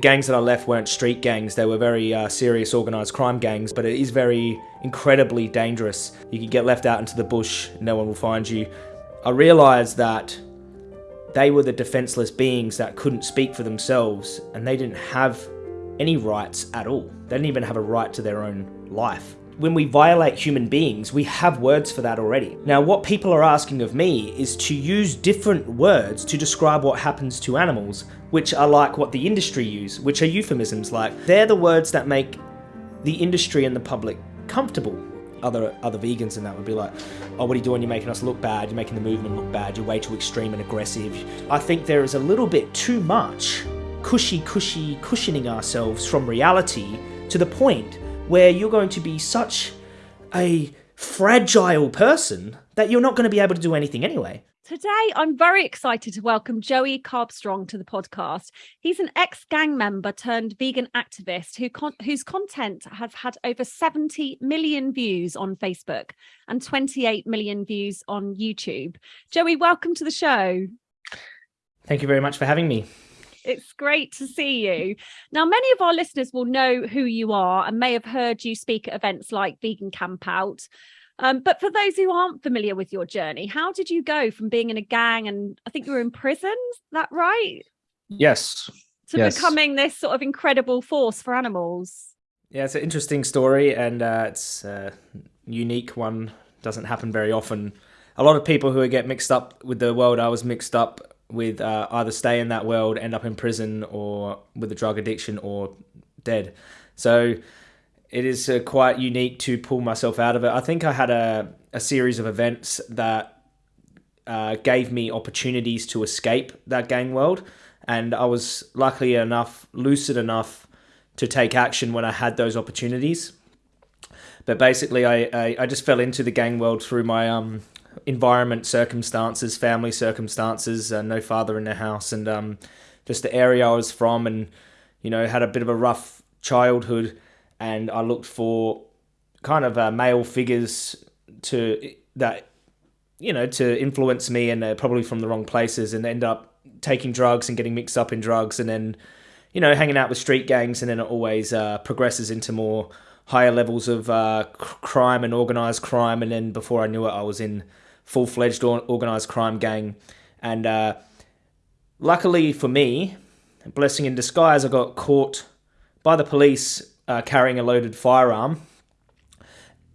The gangs that I left weren't street gangs, they were very uh, serious organised crime gangs, but it is very incredibly dangerous. You can get left out into the bush, no one will find you. I realised that they were the defenceless beings that couldn't speak for themselves and they didn't have any rights at all. They didn't even have a right to their own life. When we violate human beings, we have words for that already. Now, what people are asking of me is to use different words to describe what happens to animals, which are like what the industry use, which are euphemisms like. They're the words that make the industry and the public comfortable other other vegans and that would be like, oh, what are you doing? You're making us look bad. You're making the movement look bad. You're way too extreme and aggressive. I think there is a little bit too much cushy, cushy, cushioning ourselves from reality to the point where you're going to be such a fragile person that you're not going to be able to do anything anyway. Today, I'm very excited to welcome Joey Carbstrong to the podcast. He's an ex gang member turned vegan activist who con- whose content has had over 70 million views on Facebook and 28 million views on YouTube. Joey, welcome to the show. Thank you very much for having me. It's great to see you. Now, many of our listeners will know who you are and may have heard you speak at events like Vegan Camp Out. Um, but for those who aren't familiar with your journey, how did you go from being in a gang and I think you were in prison? Is that right? Yes. To yes. becoming this sort of incredible force for animals. Yeah, it's an interesting story and uh, it's a unique one. Doesn't happen very often. A lot of people who get mixed up with the world I was mixed up with uh, either stay in that world, end up in prison, or with a drug addiction, or dead. So it is uh, quite unique to pull myself out of it. I think I had a, a series of events that uh, gave me opportunities to escape that gang world, and I was luckily enough, lucid enough to take action when I had those opportunities. But basically, I, I, I just fell into the gang world through my um, environment, circumstances, family circumstances, uh, no father in the house, and um, just the area I was from, and you know, had a bit of a rough childhood and I looked for kind of uh, male figures to that you know to influence me and probably from the wrong places and end up taking drugs and getting mixed up in drugs and then you know hanging out with street gangs and then it always uh, progresses into more higher levels of uh, crime and organized crime and then before I knew it I was in full-fledged organized crime gang and uh, luckily for me blessing in disguise I got caught by the police uh, carrying a loaded firearm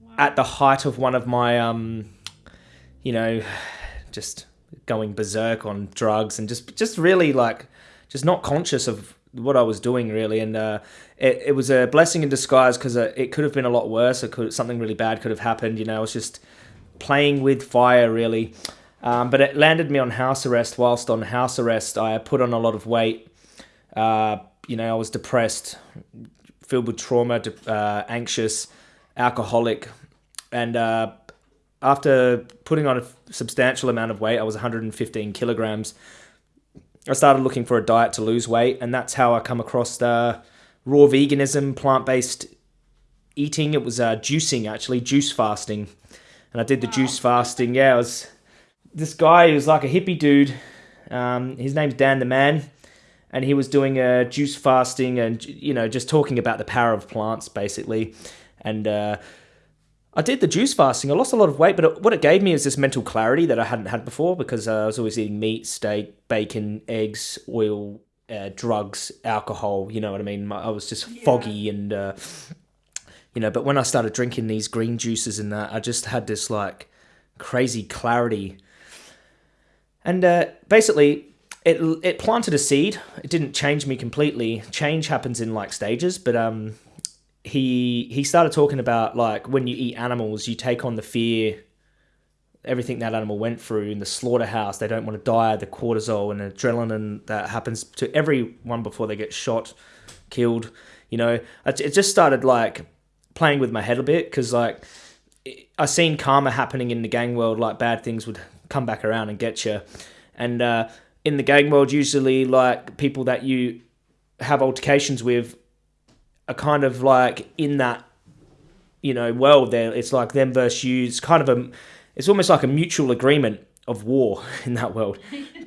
wow. at the height of one of my, um, you know, just going berserk on drugs and just just really like just not conscious of what I was doing really, and uh, it it was a blessing in disguise because uh, it could have been a lot worse. It could something really bad could have happened. You know, I was just playing with fire really. Um, but it landed me on house arrest. Whilst on house arrest, I put on a lot of weight. Uh, you know, I was depressed, filled with trauma, uh, anxious, alcoholic, and uh, after putting on a substantial amount of weight, I was 115 kilograms. I started looking for a diet to lose weight, and that's how I come across the raw veganism, plant-based eating. It was uh, juicing actually, juice fasting, and I did the wow. juice fasting. Yeah, I was this guy who was like a hippie dude. Um, his name's Dan the Man and he was doing a juice fasting and you know just talking about the power of plants basically and uh, i did the juice fasting i lost a lot of weight but it, what it gave me is this mental clarity that i hadn't had before because uh, i was always eating meat steak bacon eggs oil uh, drugs alcohol you know what i mean i was just yeah. foggy and uh, you know but when i started drinking these green juices and that i just had this like crazy clarity and uh, basically it it planted a seed. It didn't change me completely. Change happens in like stages, but um, he he started talking about like when you eat animals, you take on the fear, everything that animal went through in the slaughterhouse. They don't want to die. The cortisol and adrenaline that happens to everyone before they get shot, killed. You know, it just started like playing with my head a bit because like I seen karma happening in the gang world. Like bad things would come back around and get you, and. uh in the gang world, usually like people that you have altercations with are kind of like in that you know world. There, it's like them versus you. It's kind of a, it's almost like a mutual agreement of war in that world.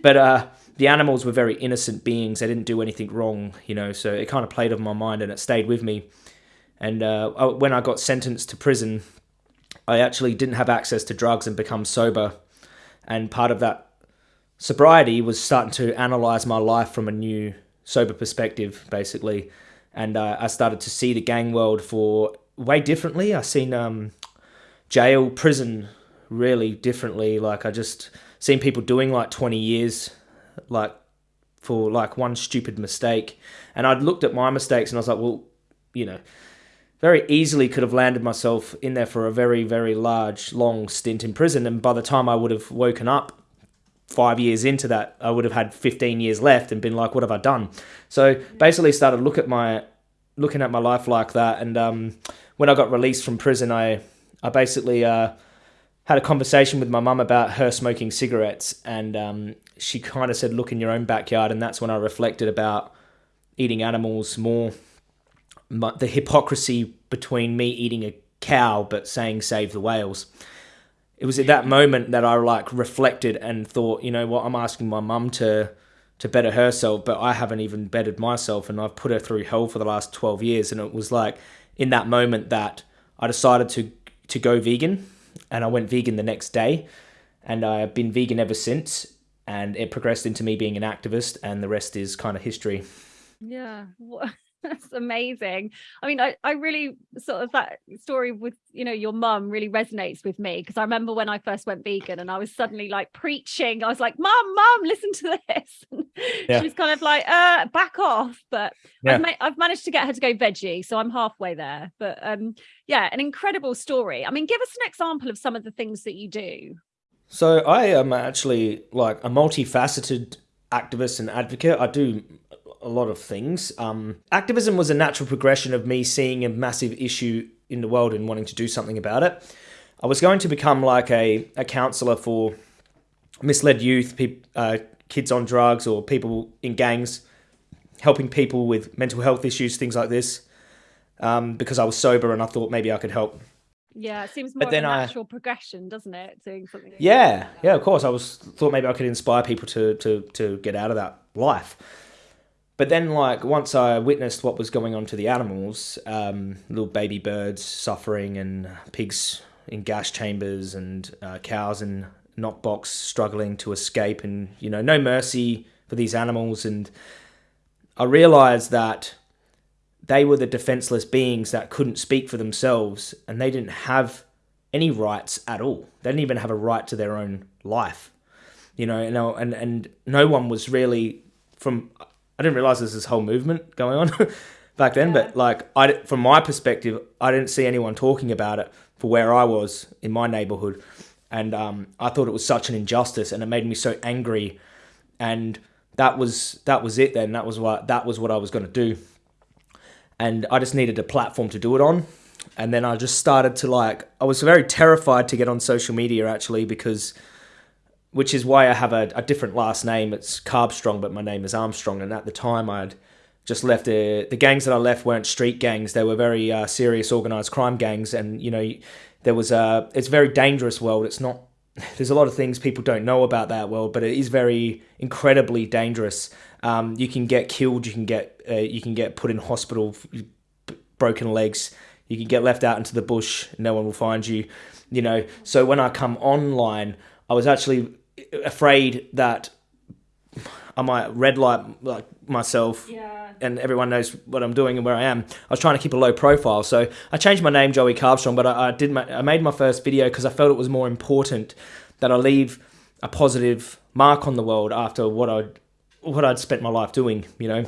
but uh, the animals were very innocent beings. They didn't do anything wrong, you know. So it kind of played on my mind, and it stayed with me. And uh, when I got sentenced to prison, I actually didn't have access to drugs and become sober. And part of that sobriety was starting to analyze my life from a new sober perspective, basically. And uh, I started to see the gang world for way differently. I seen um, jail, prison really differently. Like I just seen people doing like 20 years, like for like one stupid mistake. And I'd looked at my mistakes and I was like, well, you know, very easily could have landed myself in there for a very, very large, long stint in prison. And by the time I would have woken up five years into that, I would have had 15 years left and been like, what have I done? So basically started look at my, looking at my life like that. And um, when I got released from prison, I, I basically uh, had a conversation with my mum about her smoking cigarettes. And um, she kind of said, look in your own backyard. And that's when I reflected about eating animals more the hypocrisy between me eating a cow but saying save the whales. It was at that moment that I like reflected and thought, you know what, I'm asking my mum to to better herself, but I haven't even bettered myself and I've put her through hell for the last 12 years and it was like in that moment that I decided to to go vegan and I went vegan the next day and I've been vegan ever since and it progressed into me being an activist and the rest is kind of history. Yeah. That's amazing. I mean, I, I really sort of that story with, you know, your mum really resonates with me because I remember when I first went vegan and I was suddenly like preaching. I was like, Mum, Mum, listen to this. Yeah. She's kind of like, uh, back off. But yeah. I've, ma- I've managed to get her to go veggie. So I'm halfway there. But um, yeah, an incredible story. I mean, give us an example of some of the things that you do. So I am actually like a multifaceted activist and advocate. I do a lot of things. Um, activism was a natural progression of me seeing a massive issue in the world and wanting to do something about it. I was going to become like a, a counselor for misled youth, uh, kids on drugs, or people in gangs, helping people with mental health issues, things like this. Um, because I was sober and I thought maybe I could help. Yeah, it seems more but then a natural I, progression, doesn't it? Doing something. Yeah, that. yeah, of course. I was thought maybe I could inspire people to to to get out of that life. But then, like, once I witnessed what was going on to the animals, um, little baby birds suffering and pigs in gas chambers and uh, cows in knockbox struggling to escape and, you know, no mercy for these animals. And I realized that they were the defenseless beings that couldn't speak for themselves and they didn't have any rights at all. They didn't even have a right to their own life. You know, and, and, and no one was really from I didn't realize there's this whole movement going on back then. Yeah. But like, I from my perspective, I didn't see anyone talking about it for where I was in my neighborhood, and um, I thought it was such an injustice, and it made me so angry. And that was that was it. Then that was what that was what I was going to do, and I just needed a platform to do it on. And then I just started to like, I was very terrified to get on social media actually because which is why I have a, a different last name. It's Carbstrong, but my name is Armstrong. And at the time, I'd just left the the gangs that I left weren't street gangs. They were very uh, serious organized crime gangs, and you know, there was a it's a very dangerous world. It's not. There's a lot of things people don't know about that world, but it is very incredibly dangerous. Um, you can get killed. You can get uh, you can get put in hospital, broken legs. You can get left out into the bush. No one will find you. You know. So when I come online, I was actually afraid that I might red light like myself yeah. and everyone knows what I'm doing and where I am. I was trying to keep a low profile. So I changed my name Joey Carbstrong, but I, I did my, I made my first video because I felt it was more important that I leave a positive mark on the world after what I'd what I'd spent my life doing, you know.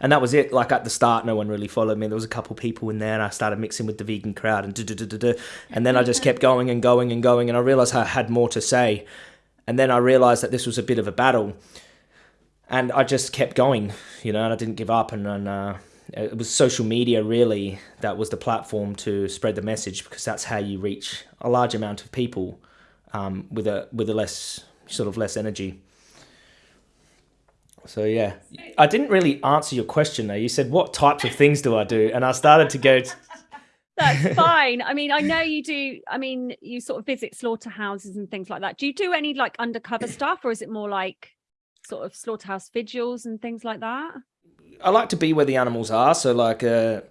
And that was it. Like at the start, no one really followed me. There was a couple people in there, and I started mixing with the vegan crowd, and da da da da. and then I just kept going and going and going, and I realized I had more to say. And then I realized that this was a bit of a battle. And I just kept going, you know, and I didn't give up. And, and uh, it was social media really that was the platform to spread the message because that's how you reach a large amount of people um, with a with a less sort of less energy. So yeah, I didn't really answer your question though. You said what types of things do I do, and I started to go. That's fine. I mean, I know you do. I mean, you sort of visit slaughterhouses and things like that. Do you do any like undercover stuff, or is it more like? Sort of slaughterhouse vigils and things like that? I like to be where the animals are. So like uh,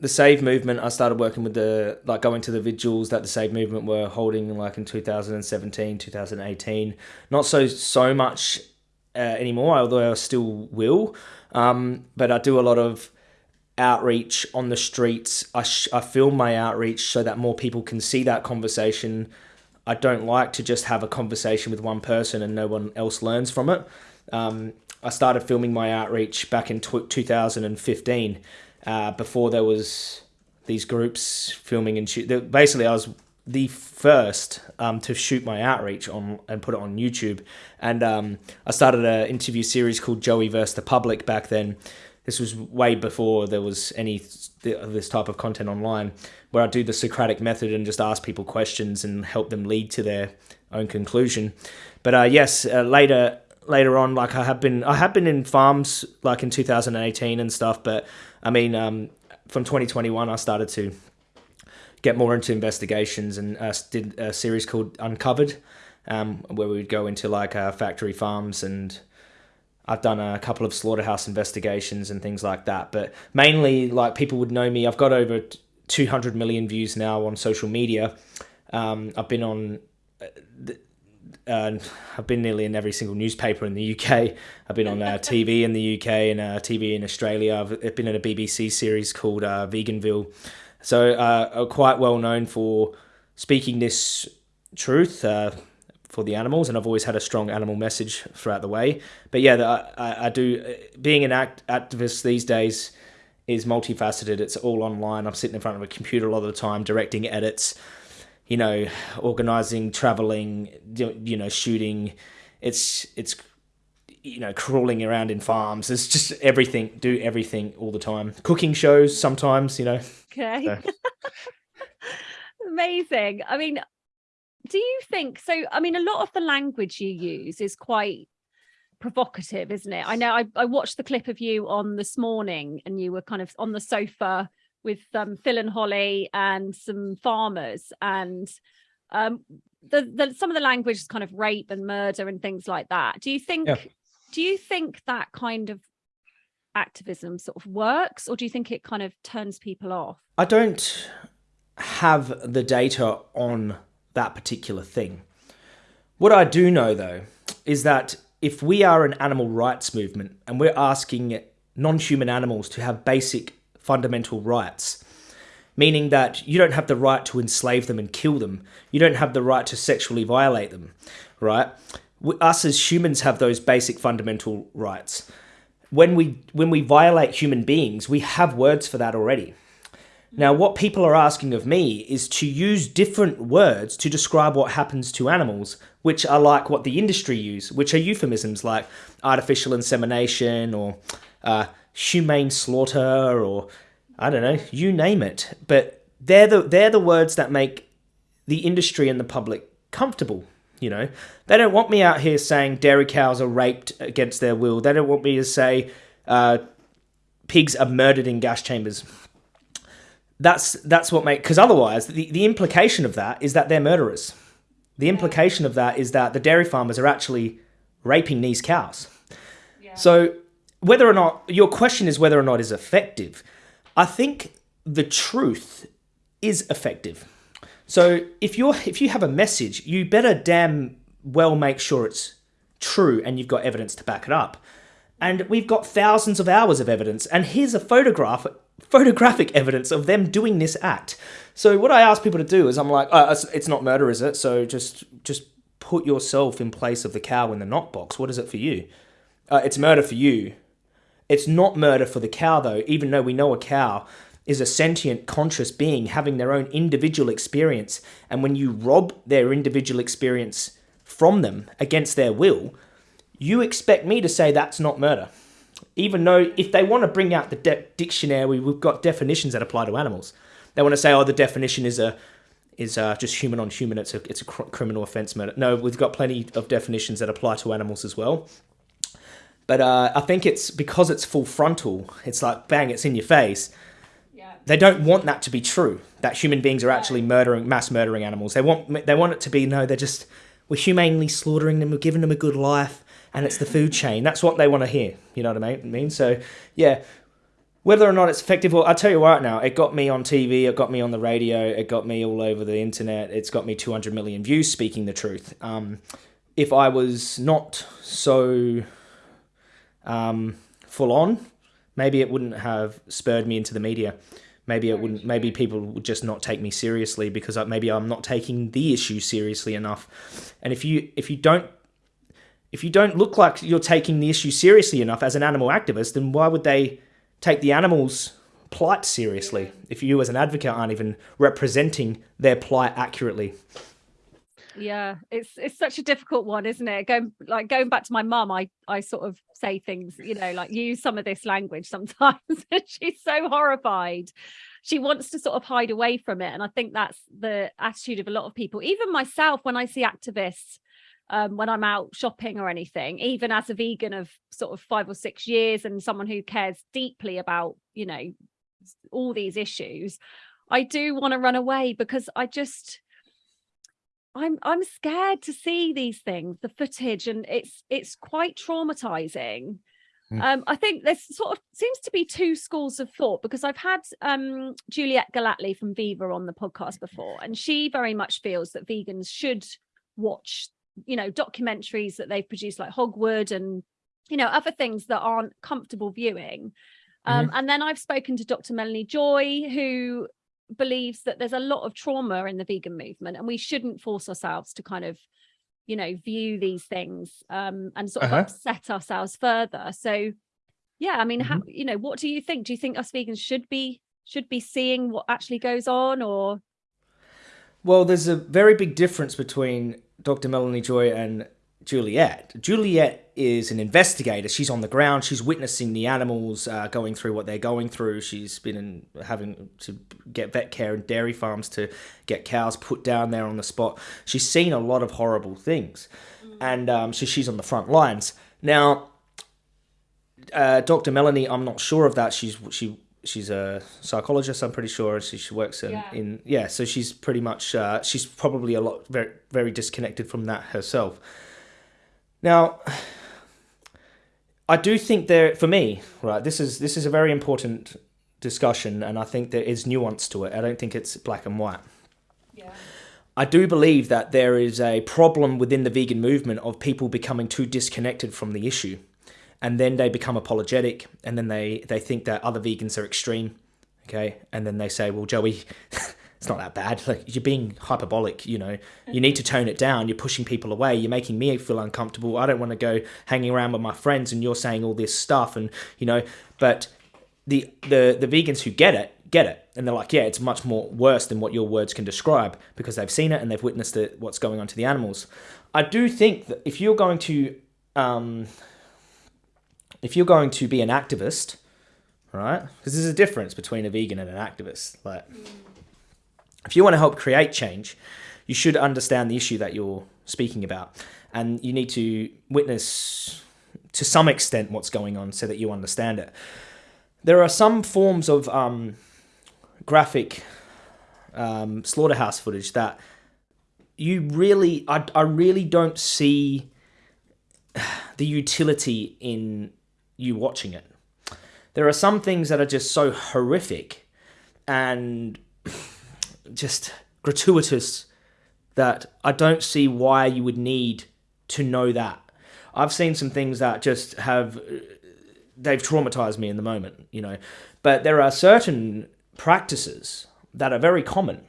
the Save movement, I started working with the like going to the vigils that the Save movement were holding like in 2017, 2018. Not so so much uh, anymore, although I still will. Um, but I do a lot of outreach on the streets. I, I film my outreach so that more people can see that conversation. I don't like to just have a conversation with one person and no one else learns from it. Um, I started filming my outreach back in t- 2015 uh, before there was these groups filming and shoot. Basically, I was the first um, to shoot my outreach on and put it on YouTube. And um, I started an interview series called Joey versus the Public back then. This was way before there was any this type of content online, where I do the Socratic method and just ask people questions and help them lead to their own conclusion. But uh, yes, uh, later later on, like I have been I have been in farms like in 2018 and stuff. But I mean, um, from 2021, I started to get more into investigations and uh, did a series called Uncovered, um, where we would go into like uh, factory farms and I've done a couple of slaughterhouse investigations and things like that. But mainly, like people would know me. I've got over 200 million views now on social media. Um, I've been on. Uh, I've been nearly in every single newspaper in the UK. I've been on uh, TV in the UK and uh, TV in Australia. I've been in a BBC series called uh, Veganville. So uh, quite well known for speaking this truth uh, for the animals, and I've always had a strong animal message throughout the way. But yeah, I, I do. Being an act, activist these days is multifaceted. It's all online. I'm sitting in front of a computer a lot of the time, directing edits. You know, organizing, traveling, you know, shooting. It's it's you know, crawling around in farms. It's just everything, do everything all the time. Cooking shows sometimes, you know. Okay. So. Amazing. I mean, do you think so? I mean, a lot of the language you use is quite provocative, isn't it? I know I, I watched the clip of you on this morning and you were kind of on the sofa with um, Phil and Holly and some farmers and um, the, the some of the language is kind of rape and murder and things like that. Do you think yeah do you think that kind of activism sort of works or do you think it kind of turns people off? I don't have the data on that particular thing. What I do know though is that if we are an animal rights movement and we're asking non human animals to have basic fundamental rights, meaning that you don't have the right to enslave them and kill them, you don't have the right to sexually violate them, right? us as humans have those basic fundamental rights. When we when we violate human beings, we have words for that already. Now, what people are asking of me is to use different words to describe what happens to animals, which are like what the industry use, which are euphemisms like artificial insemination or uh, humane slaughter or I don't know, you name it. But they're the they're the words that make the industry and the public comfortable you know, they don't want me out here saying dairy cows are raped against their will. They don't want me to say uh, pigs are murdered in gas chambers. That's that's what make because otherwise the, the implication of that is that they're murderers. The implication of that is that the dairy farmers are actually raping these cows. Yeah. So whether or not your question is whether or not is effective, I think the truth is effective. So if you're if you have a message, you better damn well make sure it's true and you've got evidence to back it up. And we've got thousands of hours of evidence, and here's a photograph photographic evidence of them doing this act. So what I ask people to do is I'm like, oh, it's not murder, is it? So just just put yourself in place of the cow in the knockbox. What is it for you? Uh, it's murder for you. It's not murder for the cow though, even though we know a cow is a sentient, conscious being having their own individual experience. And when you rob their individual experience from them against their will, you expect me to say that's not murder. Even though if they want to bring out the de- dictionary, we've got definitions that apply to animals. They want to say, oh, the definition is a is uh, just human on human. It's a it's a cr- criminal offense murder. No, we've got plenty of definitions that apply to animals as well. But uh, I think it's because it's full frontal. It's like bang, it's in your face they don't want that to be true that human beings are actually murdering mass murdering animals they want they want it to be no they're just we're humanely slaughtering them we're giving them a good life and it's the food chain. That's what they want to hear. You know what I mean? So, yeah, whether or not it's effective, well, I'll tell you right now, it got me on TV, it got me on the radio, it got me all over the internet, it's got me 200 million views speaking the truth. Um, if I was not so um, full on, maybe it wouldn't have spurred me into the media. Maybe it wouldn't. Maybe people would just not take me seriously because maybe I'm not taking the issue seriously enough. And if you if you don't if you don't look like you're taking the issue seriously enough as an animal activist, then why would they take the animals' plight seriously if you as an advocate aren't even representing their plight accurately? Yeah, it's it's such a difficult one, isn't it? Going like going back to my mum, I I sort of say things, you know, like use some of this language sometimes. she's so horrified. She wants to sort of hide away from it, and I think that's the attitude of a lot of people. Even myself, when I see activists um, when I'm out shopping or anything, even as a vegan of sort of five or six years and someone who cares deeply about, you know, all these issues, I do want to run away because I just I'm I'm scared to see these things, the footage, and it's it's quite traumatizing. Mm. Um, I think there's sort of seems to be two schools of thought because I've had um, Juliet Gellatley from Viva on the podcast before, and she very much feels that vegans should watch, you know, documentaries that they've produced like Hogwood and you know other things that aren't comfortable viewing. Um, mm-hmm. And then I've spoken to Dr. Melanie Joy, who believes that there's a lot of trauma in the vegan movement and we shouldn't force ourselves to kind of you know view these things um and sort of uh-huh. upset ourselves further so yeah i mean mm-hmm. how you know what do you think do you think us vegans should be should be seeing what actually goes on or well there's a very big difference between dr melanie joy and Juliet. Juliet is an investigator. She's on the ground. She's witnessing the animals uh, going through what they're going through. She's been in, having to get vet care and dairy farms to get cows put down there on the spot. She's seen a lot of horrible things, mm. and um, so she's on the front lines now. Uh, Dr. Melanie, I'm not sure of that. She's she she's a psychologist. I'm pretty sure. She, she works in yeah. in yeah. So she's pretty much uh, she's probably a lot very very disconnected from that herself. Now, I do think there, for me, right, this is this is a very important discussion, and I think there is nuance to it. I don't think it's black and white. Yeah. I do believe that there is a problem within the vegan movement of people becoming too disconnected from the issue, and then they become apologetic, and then they they think that other vegans are extreme, okay, and then they say, well, Joey. it's not that bad. Like you're being hyperbolic, you know. You need to tone it down. You're pushing people away. You're making me feel uncomfortable. I don't want to go hanging around with my friends and you're saying all this stuff and you know, but the the the vegans who get it get it and they're like yeah it's much more worse than what your words can describe because they've seen it and they've witnessed it what's going on to the animals i do think that if you're going to um, if you're going to be an activist right because there's a difference between a vegan and an activist like if you want to help create change, you should understand the issue that you're speaking about. And you need to witness to some extent what's going on so that you understand it. There are some forms of um, graphic um, slaughterhouse footage that you really, I, I really don't see the utility in you watching it. There are some things that are just so horrific and just gratuitous that I don't see why you would need to know that. I've seen some things that just have they've traumatized me in the moment, you know. But there are certain practices that are very common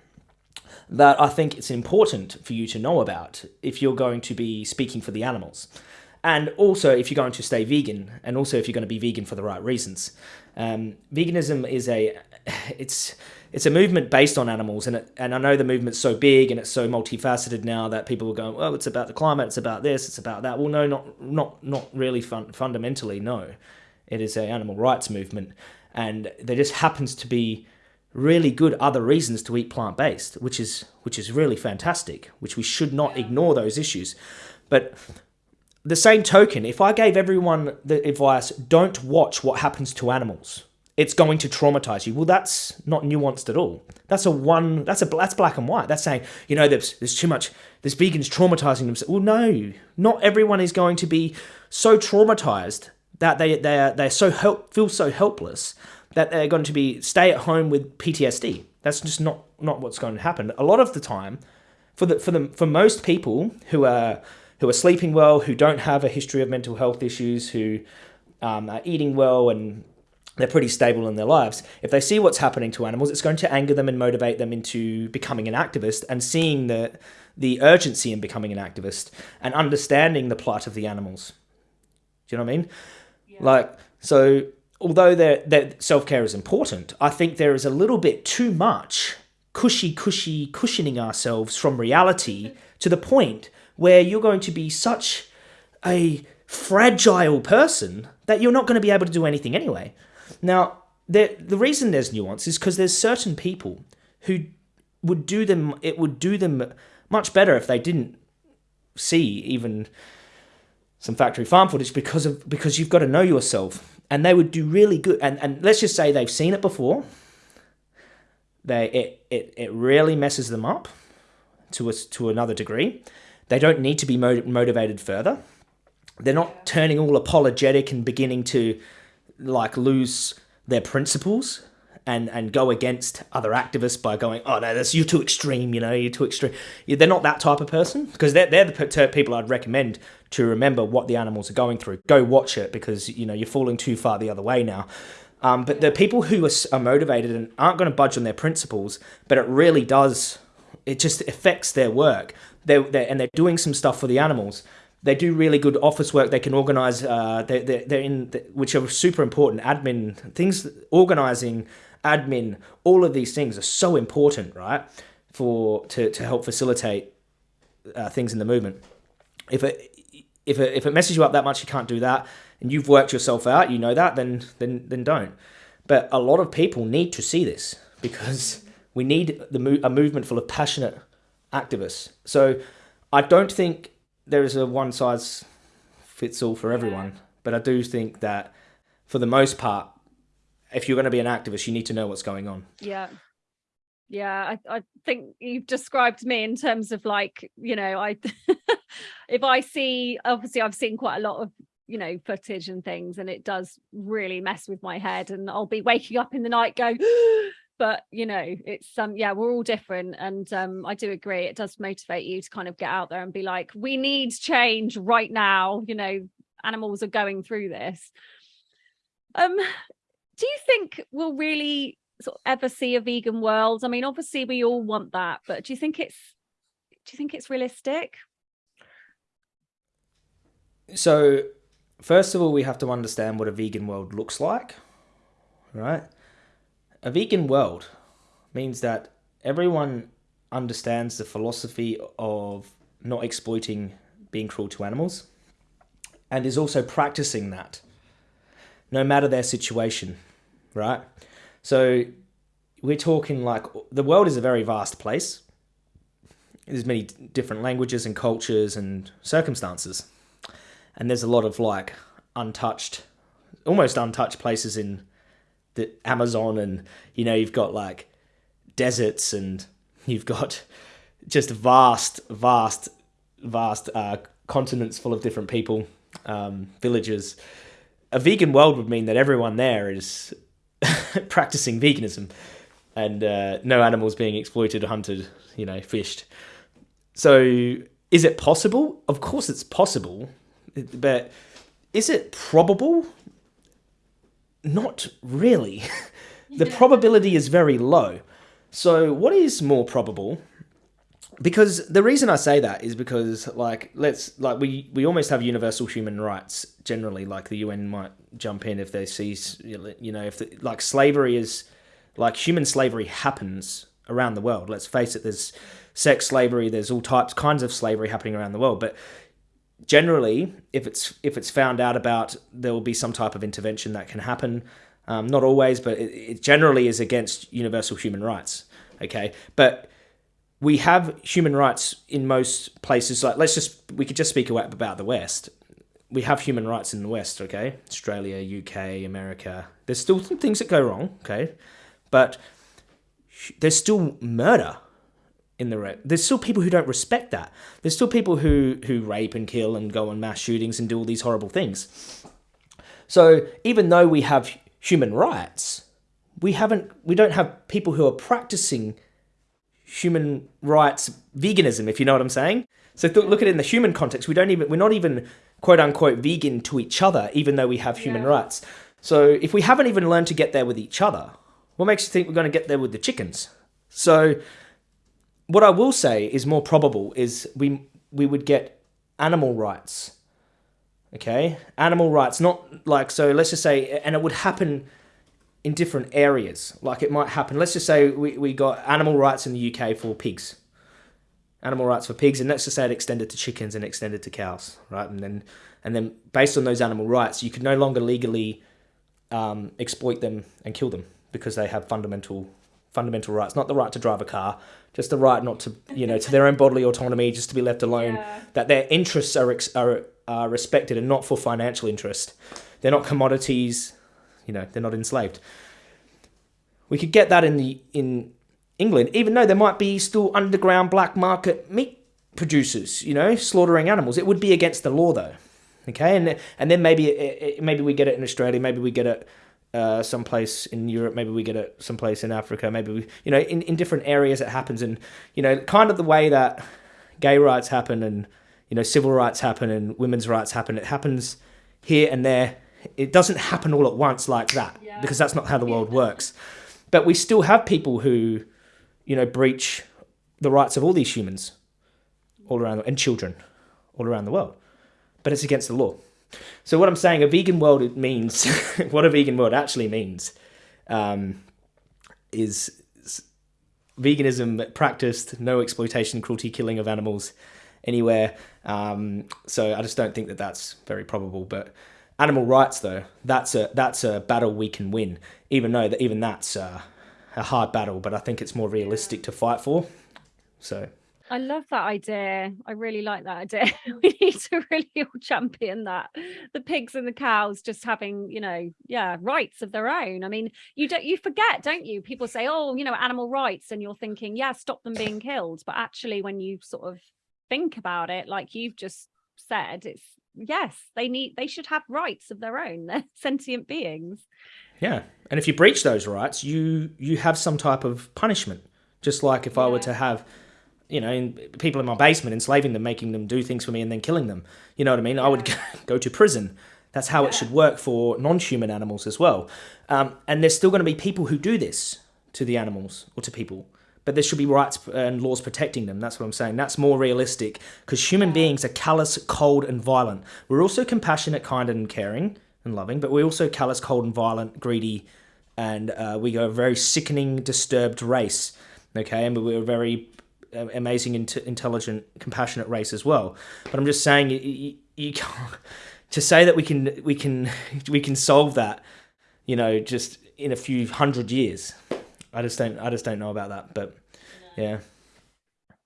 that I think it's important for you to know about if you're going to be speaking for the animals. And also if you're going to stay vegan and also if you're going to be vegan for the right reasons. Um, veganism is a it's it's a movement based on animals, and it, and I know the movement's so big and it's so multifaceted now that people are going, oh, it's about the climate, it's about this, it's about that. Well, no, not not not really fun, fundamentally. No, it is a animal rights movement, and there just happens to be really good other reasons to eat plant based, which is which is really fantastic. Which we should not ignore those issues, but the same token, if I gave everyone the advice, don't watch what happens to animals it's going to traumatize you. Well, that's not nuanced at all. That's a one. That's a that's black and white. That's saying you know there's there's too much. This vegan's traumatizing themselves. Well, no, not everyone is going to be so traumatized that they they are they're so help feel so helpless that they're going to be stay at home with PTSD. That's just not not what's going to happen. A lot of the time, for the for the for most people who are who are sleeping well, who don't have a history of mental health issues, who um, are eating well and they're pretty stable in their lives. If they see what's happening to animals, it's going to anger them and motivate them into becoming an activist and seeing the the urgency in becoming an activist and understanding the plight of the animals. Do you know what I mean? Yeah. Like so although that self-care is important, I think there is a little bit too much cushy cushy cushioning ourselves from reality to the point where you're going to be such a fragile person that you're not going to be able to do anything anyway. Now, the the reason there's nuance is because there's certain people who would do them. It would do them much better if they didn't see even some factory farm footage because of because you've got to know yourself, and they would do really good. And and let's just say they've seen it before. They it it it really messes them up to us to another degree. They don't need to be motivated further. They're not turning all apologetic and beginning to like lose their principles and and go against other activists by going, oh no, that's you're too extreme, you know, you're too extreme. They're not that type of person because they're they're the people I'd recommend to remember what the animals are going through. Go watch it because you know you're falling too far the other way now. Um, but the people who are, are motivated and aren't going to budge on their principles, but it really does, it just affects their work. They're, they're, and they're doing some stuff for the animals they do really good office work. They can organize. Uh, they they're, they're in which are super important. Admin things, organizing, admin, all of these things are so important, right? For to to help facilitate uh, things in the movement. If it if it if it messes you up that much, you can't do that, and you've worked yourself out, you know that, then then then don't. But a lot of people need to see this because we need the a movement full of passionate activists. So I don't think there is a one size fits all for everyone, but I do think that for the most part, if you're going to be an activist, you need to know what's going on. Yeah. Yeah, I, I think you've described me in terms of like, you know, I if I see obviously I've seen quite a lot of you know footage and things and it does really mess with my head and I'll be waking up in the night going but you know it's um yeah we're all different and um i do agree it does motivate you to kind of get out there and be like we need change right now you know animals are going through this. Um do you think we'll really sort of ever see a vegan world? I mean obviously we all want that but do you think it's do you think it's realistic? So first of all we have to understand what a vegan world looks like right a vegan world means that everyone understands the philosophy of not exploiting being cruel to animals and is also practicing that no matter their situation, right? So we're talking like the world is a very vast place. There's many different languages and cultures and circumstances. And there's a lot of like untouched, almost untouched places in the Amazon, and you know you've got like deserts, and you've got just vast, vast, vast uh, continents full of different people, um, villages. A vegan world would mean that everyone there is practicing veganism, and uh, no animals being exploited, hunted, you know, fished. So, is it possible? Of course, it's possible, but is it probable? Not really. the probability is very low. So, what is more probable? Because the reason I say that is because, like, let's like we we almost have universal human rights generally. Like the UN might jump in if they see, you know, if the, like slavery is like human slavery happens around the world. Let's face it. There's sex slavery. There's all types kinds of slavery happening around the world, but generally, if it's if it's found out about, there will be some type of intervention that can happen. Um, not always, but it, it generally is against universal human rights. Okay, but we have human rights in most places. Like let's just we could just speak about the West. we have human rights in the West, okay? Australia, UK, America. There's still some things that go wrong, okay? But there's still murder in the re- there's still people who don't respect that. There's still people who who rape and kill and go on mass shootings and do all these horrible things. So even though we have human rights, we haven't we don't have people who are practicing human rights veganism, if you know what I'm saying. So th- look at it in the human context. We don't even we're not even quote unquote vegan to each other, even though we have human Yeah. rights. So if we haven't even learned to get there with each other, what makes you think we're going to get there with the chickens? So what I will say is more probable is we we would get animal rights. Okay, animal rights, not like so. Let's just say, and it would happen in different areas. Like it might happen. Let's just say we, we got animal rights in the UK for pigs, animal rights for pigs, and let's just say it extended to chickens and extended to cows, right? And then and then based on those animal rights, you could no longer legally um, exploit them and kill them because they have fundamental fundamental rights, not the right to drive a car, just the right not to you know to their own bodily autonomy, just to be left alone. Yeah. That their interests are are are respected and not for financial interest. They're not commodities. You know, they're not enslaved. We could get that in the in England, even though there might be still underground black market meat producers, you know, slaughtering animals. It would be against the law, though. Okay, and and then maybe it, it- maybe we get it in Australia, maybe we get it uh, someplace in Europe, maybe we get it someplace in Africa, maybe we, you know, in, in different areas it happens, and you know, kind of the way that gay rights happen and you know civil rights happen and women's rights happen. It happens here and there. It doesn't happen all at once like that Yeah. because that's not how the world works. But we still have people who, you know, breach the rights of all these humans all around and children all around the world. But it's against the law. So what I'm saying, a vegan world it means what a vegan world actually means um, is veganism practiced, no exploitation, cruelty, killing of animals anywhere. Um, so I just don't think that that's very probable. But animal rights, though, that's a that's a battle we can win. Even though that even that's uh, a hard battle, but I think it's more realistic to fight for. So I love that idea. I really like that idea. we need to really all champion that. The pigs and the cows just having, you know, yeah, rights of their own. I mean, you don't you forget, don't you? People say, "Oh, you know, animal rights," and you're thinking, "Yeah, stop them being killed." But actually when you sort of think about it like you've just said, it's yes, they need they should have rights of their own. They're sentient beings. Yeah, and if you breach those rights, you you have some type of punishment. Just like if I were to have, you know, people in my basement, enslaving them, making them do things for me, and then killing them. You know what I mean? I would go to prison. That's how it should work for non-human animals as well. Um, and there's still going to be people who do this to the animals or to people. But there should be rights and laws protecting them. That's what I'm saying. That's more realistic because human beings are callous, cold, and violent. We're also compassionate, kind, and caring and loving, but we're also callous, cold, and violent, greedy, and uh, we are a very sickening, disturbed race. Okay, and we're very amazing, int- intelligent, compassionate race as well. But I'm just saying, you, you, you can't, to say that we can we can we can solve that, you know, just in a few hundred years. I just don't I just don't know about that. But yeah.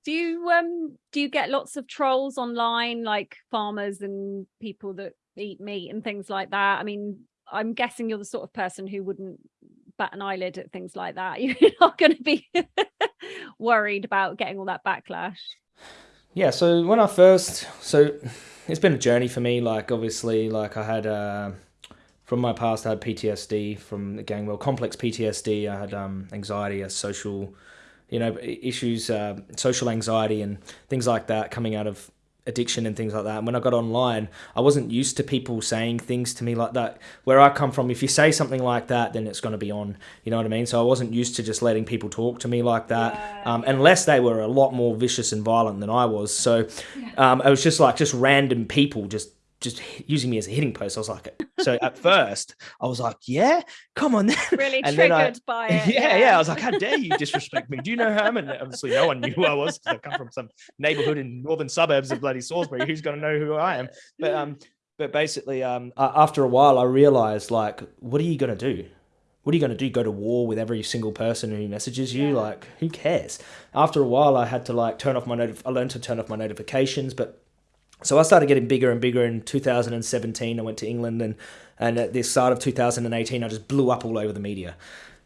Do you um do you get lots of trolls online like farmers and people that eat meat and things like that? I mean, I'm guessing you're the sort of person who wouldn't bat an eyelid at things like that. You're not going to be worried about getting all that backlash. Yeah, so when I first, so it's been a journey for me. Like obviously, like I had uh, from my past, I had PTSD from the gang. Well, complex PTSD. I had um, anxiety, a social, you know, issues, uh, social anxiety, and things like that coming out of addiction and things like that. And when I got online, I wasn't used to people saying things to me like that. Where I come from, if you say something like that, then it's going to be on. You know what I mean? So I wasn't used to just letting people talk to me like that, um, unless they were a lot more vicious and violent than I was. So um, it was just like just random people just just using me as a hitting post. I was like, so at first I was like, yeah, come on then. Really And then I- triggered by it. yeah, yeah. I was like, how dare you disrespect me? Do you know who I am? And obviously, no one knew who I was because I come from some neighborhood in northern suburbs of bloody Salisbury. Who's going to know who I am? But um, but basically, um, after a while, I realized like, what are you going to do? What are you going to do? Go to war with every single person who messages you? Yeah. Like, who cares? After a while, I had to like turn off my notif- I learned to turn off my notifications, but so I started getting bigger and bigger in 2017. I went to England and and at the start of 2018, I just blew up all over the media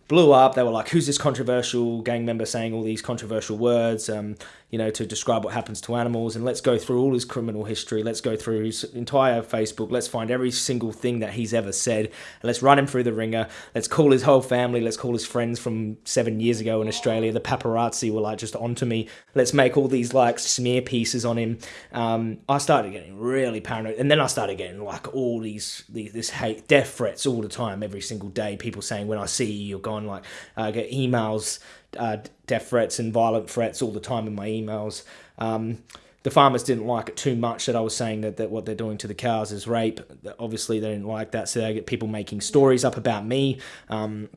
blew up. They were like, "Who's this controversial gang member saying all these controversial words?" Um, you know, to describe what happens to animals. And let's go through all his criminal history. Let's go through his entire Facebook. Let's find every single thing that he's ever said. Let's run him through the wringer. Let's call his whole family. Let's call his friends from seven years ago in Australia. The paparazzi were like just onto me. Let's make all these like smear pieces on him. Um, I started getting really paranoid, and then I started getting like all these, these this hate, death threats all the time, every single day. People saying, "When I see you, you're gone." Like I get emails uh, death threats and violent threats all the time in my emails. Um, the farmers didn't like it too much that I was saying that, that what they're doing to the cows is rape. Obviously, they didn't like that, so they get people making stories up about me. Um,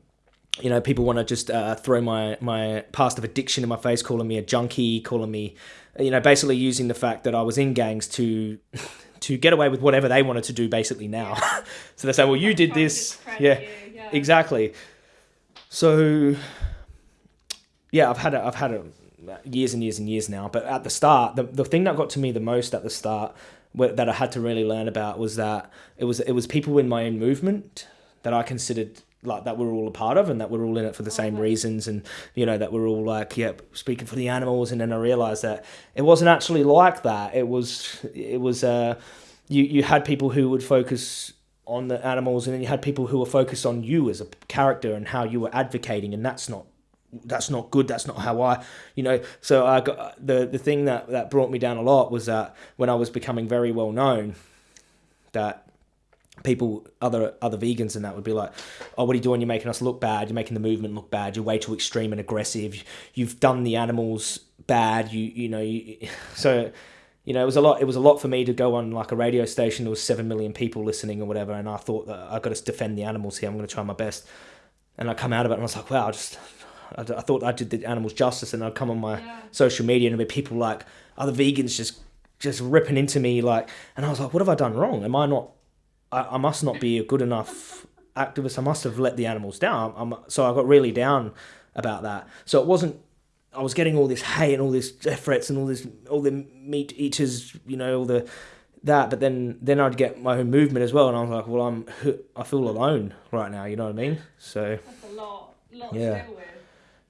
you know, people want to just uh, throw my, my past of addiction in my face, calling me a junkie, calling me, you know, basically using the fact that I was in gangs to to get away with whatever they wanted to do basically now. so they say, well, you did this. Yeah, yeah, exactly. So yeah, I've had it. I've had it years and years and years now. But at the start, the the thing that got to me the most at the start, that I had to really learn about was that it was it was people in my own movement that I considered like that we're all a part of and that we're all in it for the same reasons and you know that we're all like yeah speaking for the animals and then I realized that it wasn't actually like that it was it was uh you you had people who would focus on the animals and then you had people who were focused on you as a character and how you were advocating and that's not that's not good that's not how i you know so i got the the thing that that brought me down a lot was that when i was becoming very well known that people other other vegans and that would be like oh what are you doing? You're making us look bad. You're making the movement look bad. You're way too extreme and aggressive. You've done the animals bad. You you know you, so you know it was a lot it was a lot for me to go on like a radio station. There was 7 million people listening or whatever and i thought that i got to defend the animals here. I'm going to try my best. And i come out of it and i was like wow just I, I thought I did the animals justice, and I'd come on my yeah. social media and there'd be people like other vegans just just ripping into me like, and I was like, what have I done wrong? Am I not? I, I must not be a good enough activist. I must have let the animals down. I'm, so I got really down about that. So it wasn't. I was getting all this hay and all this threats and all this all the meat eaters, you know, all the that. But then then I'd get my own movement as well, and I was like, well, I'm I feel alone right now. You know what I mean? So that's a lot, lot yeah.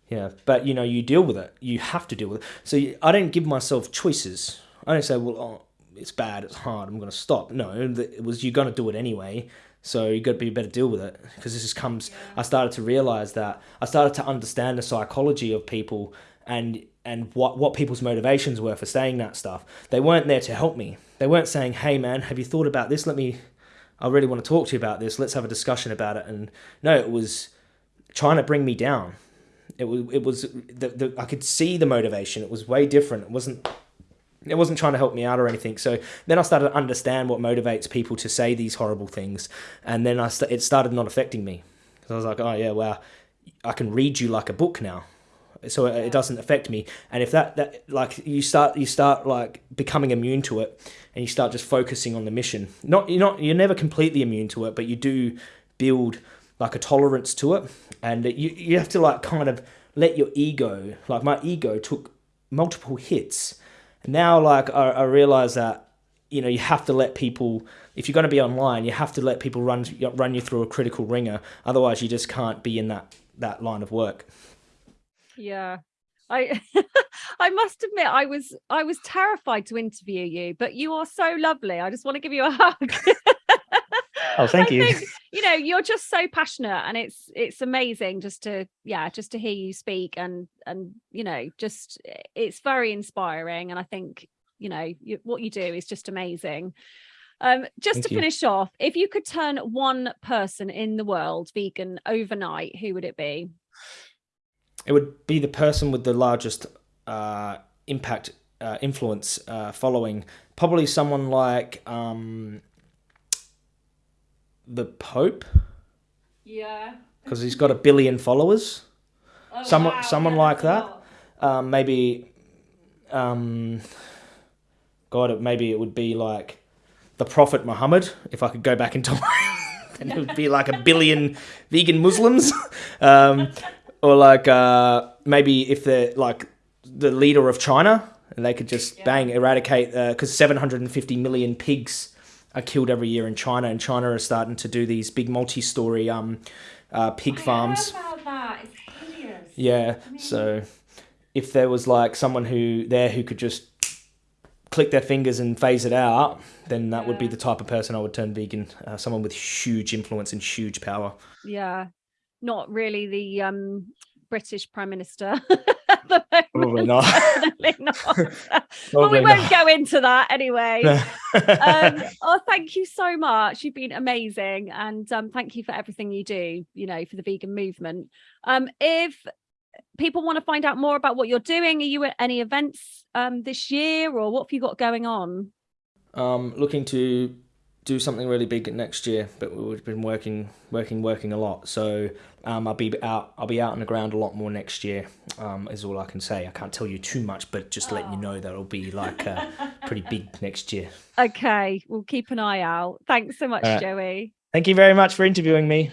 Yeah, but you know, you deal with it. You have to deal with it. So I don't give myself choices. I don't say, well, oh, it's bad, it's hard, I'm going to stop. No, it was you're going to do it anyway. So you got to be better deal with it because this just comes. I started to realize that I started to understand the psychology of people and and what what people's motivations were for saying that stuff. They weren't there to help me. They weren't saying, "Hey, man, have you thought about this? Let me. I really want to talk to you about this. Let's have a discussion about it." And no, it was trying to bring me down it was it was the, the I could see the motivation. It was way different. It wasn't it wasn't trying to help me out or anything. So then I started to understand what motivates people to say these horrible things, and then I st- it started not affecting me. because I was like, oh yeah, well, I can read you like a book now, so it, it doesn't affect me. And if that that like you start you start like becoming immune to it, and you start just focusing on the mission. Not you're not you're never completely immune to it, but you do build like a tolerance to it, and you you have to like kind of let your ego like my ego took multiple hits. Now like I, I realize that you know you have to let people if you're going to be online you have to let people run run you through a critical wringer. Otherwise you just can't be in that that line of work. Yeah. I i must admit i was i was terrified to interview you but you are so lovely. I just want to give you a hug oh thank you. think, you know you're just so passionate and it's it's amazing just to yeah just to hear you speak and and you know just it's very inspiring and i think you know you, what you do is just amazing. Um just thank to you. finish off if you could turn one person in the world vegan overnight who would it be? It would be the person with the largest uh impact uh, influence uh, following. Probably someone like um, the Pope. Yeah. Because he's got a billion followers. Oh, someone, wow. someone yeah, like that. Um, maybe, um, God, maybe it would be like the Prophet Muhammad. If I could go back in time, and it would be like a billion vegan Muslims, um, or like uh, maybe if they're like the leader of China, and they could just yeah. bang eradicate because uh, 750 million pigs are killed every year in China, and China are starting to do these big multi-story um, uh, pig I farms. Yeah, I mean... so if there was like someone who there who could just click their fingers and phase it out, then that yeah. would be the type of person I would turn vegan. Uh, someone with huge influence and huge power. Yeah, not really the um, British Prime Minister. Probably not. Definitely not. Probably well, we won't go into that anyway. um, oh, thank you so much. You've been amazing, and um, thank you for everything you do. You know, for the vegan movement. Um, if people want to find out more about what you're doing, are you at any events um, this year, or what have you got going on? Um, looking to do something really big next year, but we've been working, working, working a lot. So um, I'll be out. I'll be out on the ground a lot more next year. Um, is all I can say. I can't tell you too much, but just oh. letting you know that it'll be like uh, pretty big next year. Okay, we'll keep an eye out. Thanks so much, Joey. Thank you very much for interviewing me.